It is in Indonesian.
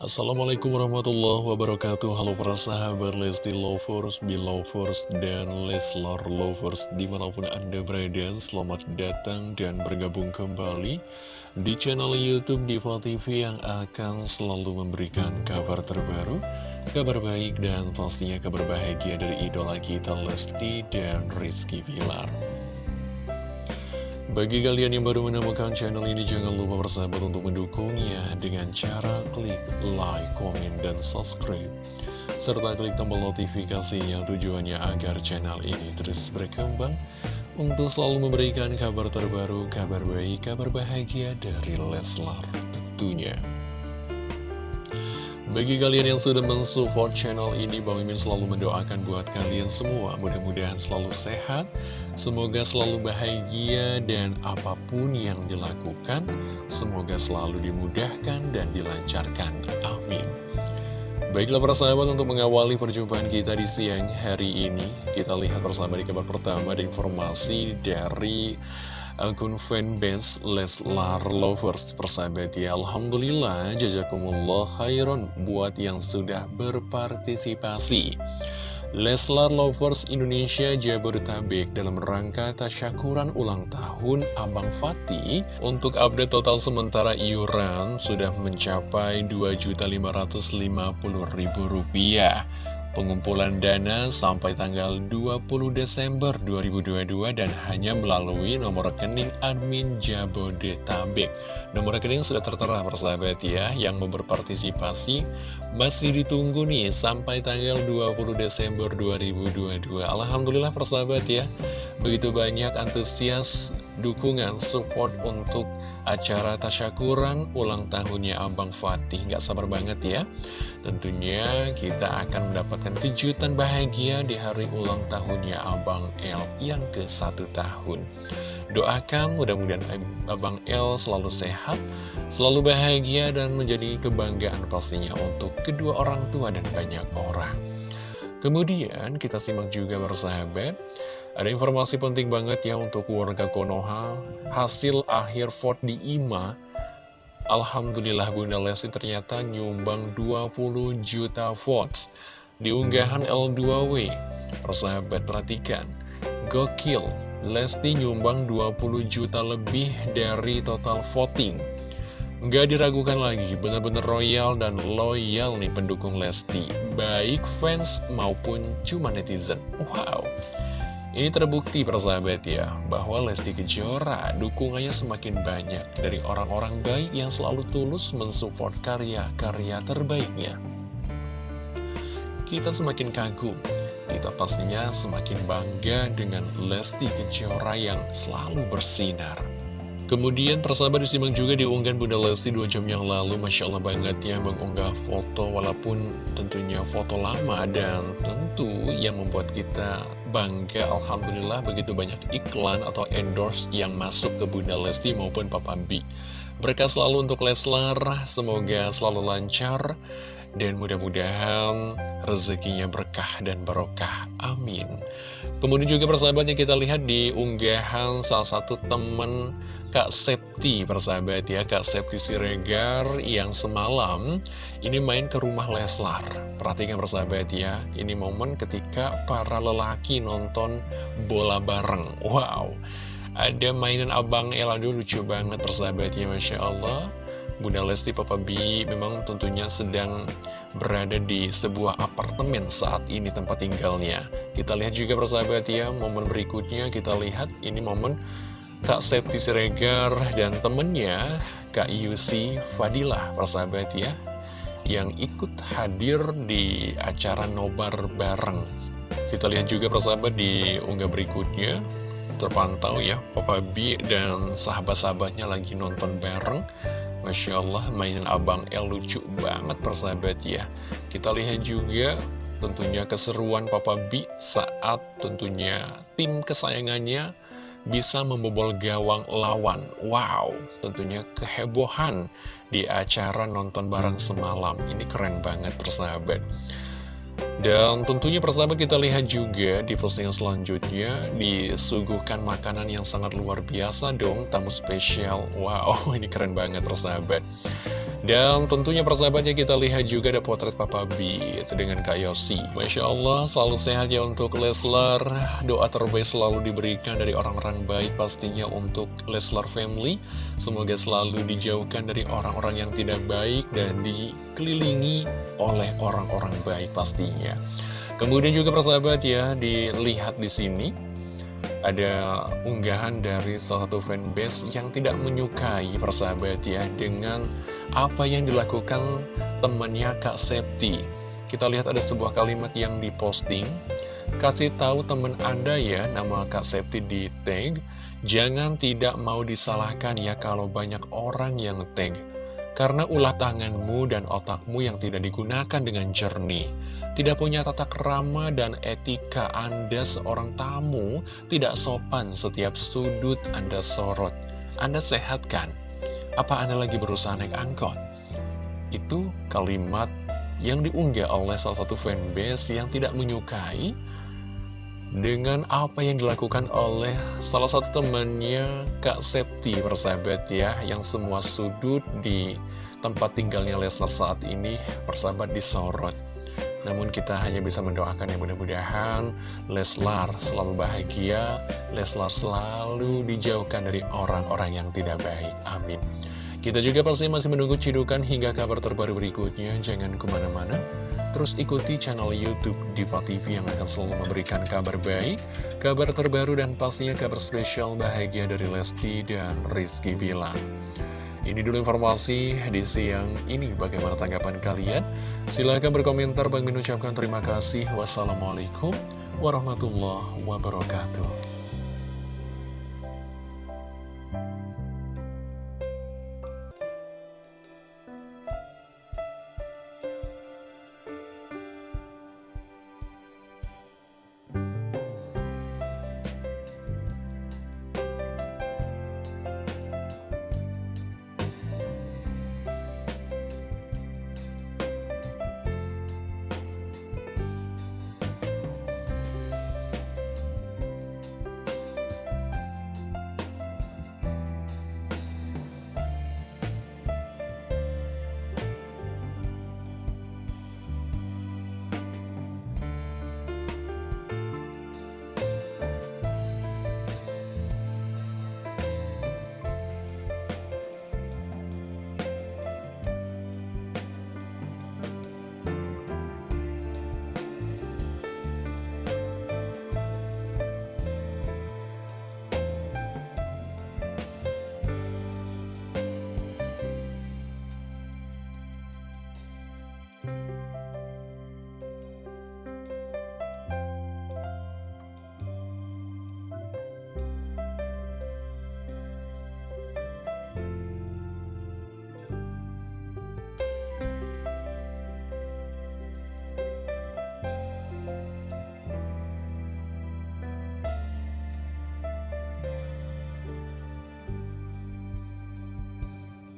Assalamualaikum warahmatullahi wabarakatuh. Halo para sahabat Lesti Lovers, Belovers, dan Leslar Lovers Di mana pun anda berada, selamat datang dan bergabung kembali Di channel Youtube Diva TV yang akan selalu memberikan kabar terbaru Kabar baik dan pastinya kabar bahagia dari idola kita Lesti dan Rizky Bilar bagi kalian yang baru menemukan channel ini, jangan lupa bersahabat untuk mendukungnya dengan cara klik like, komen, dan subscribe. Serta klik tombol notifikasinya tujuannya agar channel ini terus berkembang untuk selalu memberikan kabar terbaru, kabar baik, kabar bahagia dari Leslar tentunya. Bagi kalian yang sudah mensupport channel ini, Bang Mimin selalu mendoakan buat kalian semua. Mudah-mudahan selalu sehat, semoga selalu bahagia, dan apa pun yang dilakukan, semoga selalu dimudahkan dan dilancarkan. Amin. Baiklah para sahabat untuk mengawali perjumpaan kita di siang hari ini, kita lihat bersama di kabar pertama ada informasi dari akun fanbase Leslar Lovers persahabat ya Alhamdulillah jazakumullah khairan buat yang sudah berpartisipasi. Leslar Lovers Indonesia Jabodetabek dalam rangka tasyakuran ulang tahun Abang Fatih. Untuk update total sementara iuran sudah mencapai Rp2.550.000 Pengumpulan dana sampai tanggal 20 Desember 2022 dan hanya melalui nomor rekening admin Jabodetabek. Nomor rekening sudah tertera persahabat ya, yang mau berpartisipasi masih ditunggu nih sampai tanggal 20 Desember 2022. Alhamdulillah persahabat ya, begitu banyak antusias dukungan support untuk acara tasyakuran ulang tahunnya Abang Fatih. Gak sabar banget ya. Tentunya kita akan mendapatkan kejutan bahagia di hari ulang tahunnya Abang L yang ke satu tahun. Doakan mudah-mudahan Abang L selalu sehat, selalu bahagia dan menjadi kebanggaan pastinya untuk kedua orang tua dan banyak orang. Kemudian kita simak juga bersahabat, ada informasi penting banget ya untuk warga Konoha, hasil akhir vote di IMA Alhamdulillah Bunda Lesti ternyata nyumbang 20 juta votes di unggahan L2W. Persahabat perhatikan, gokil, Lesti nyumbang 20 juta lebih dari total voting. Gak diragukan lagi, benar-benar royal dan loyal nih pendukung Lesti, baik fans maupun cuma netizen. Wow! Ini terbukti persahabat ya, bahwa Lesti Kejora dukungannya semakin banyak dari orang-orang baik yang selalu tulus mensupport karya-karya terbaiknya. Kita semakin kagum, kita pastinya semakin bangga dengan Lesti Kejora yang selalu bersinar. Kemudian persahabat disimak juga diunggah Bunda Lesti dua jam yang lalu Masya Allah banget ya mengunggah foto walaupun tentunya foto lama dan tentu yang membuat kita bangga Alhamdulillah begitu banyak iklan atau endorse yang masuk ke Bunda Lesti maupun Papa B Berkah selalu untuk Leslar, semoga selalu lancar dan mudah-mudahan rezekinya berkah dan barokah. Amin. Kemudian juga persahabatnya kita lihat di unggahan salah satu teman Kak Septi persahabat ya Kak Septi Siregar yang semalam ini main ke rumah Leslar. Perhatikan persahabat ya, ini momen ketika para lelaki nonton bola bareng. Wow, ada mainan Abang Elado lucu banget persahabat ya Masya Allah. Bunda Lesti Papa B memang tentunya sedang berada di sebuah apartemen saat ini tempat tinggalnya. Kita lihat juga persahabat ya, momen berikutnya kita lihat ini momen Kak Septi Siregar dan temennya Kak Yusi Fadilah persahabat ya, yang ikut hadir di acara nobar bareng. Kita lihat juga persahabat di unggah berikutnya, terpantau ya, Papa B dan sahabat-sahabatnya lagi nonton bareng Masya Allah mainan Abang El lucu banget persahabat ya. Kita lihat juga tentunya keseruan Papa B saat tentunya tim kesayangannya bisa membobol gawang lawan. Wow, tentunya kehebohan di acara nonton bareng semalam. Ini keren banget persahabat dan tentunya persahabat kita lihat juga di postingan selanjutnya disuguhkan makanan yang sangat luar biasa dong, tamu spesial. Wow, ini keren banget persahabat. Dan tentunya persahabatnya kita lihat juga ada potret Papa B itu dengan Kak Yosi. Masya Allah selalu sehat ya untuk Leslar. Doa terbaik selalu diberikan dari orang-orang baik pastinya untuk Leslar family. Semoga selalu dijauhkan dari orang-orang yang tidak baik dan dikelilingi oleh orang-orang baik pastinya. Kemudian juga persahabat ya dilihat di sini ada unggahan dari salah satu fanbase yang tidak menyukai persahabat ya dengan apa yang dilakukan temannya Kak Septi. Kita lihat ada sebuah kalimat yang diposting. Kasih tahu teman Anda ya, nama Kak Septi di tag. Jangan tidak mau disalahkan ya kalau banyak orang yang tag. Karena ulah tanganmu dan otakmu yang tidak digunakan dengan jernih. Tidak punya tata kerama dan etika Anda seorang tamu tidak sopan setiap sudut Anda sorot. Anda sehatkan apa Anda lagi berusaha naik angkot? Itu kalimat yang diunggah oleh salah satu fanbase yang tidak menyukai dengan apa yang dilakukan oleh salah satu temannya Kak Septi persahabat ya yang semua sudut di tempat tinggalnya Leslar saat ini persahabat disorot namun kita hanya bisa mendoakan yang mudah-mudahan Leslar selalu bahagia Leslar selalu dijauhkan dari orang-orang yang tidak baik amin kita juga pasti masih menunggu cidukan hingga kabar terbaru berikutnya. Jangan ke mana-mana. Terus ikuti channel Youtube Diva TV yang akan selalu memberikan kabar baik, kabar terbaru dan pastinya kabar spesial bahagia dari Lesti dan Rizky Bilang. Ini dulu informasi di siang ini. Bagaimana tanggapan kalian? Silahkan berkomentar. Bang mengucapkan terima kasih. Wassalamualaikum warahmatullahi wabarakatuh.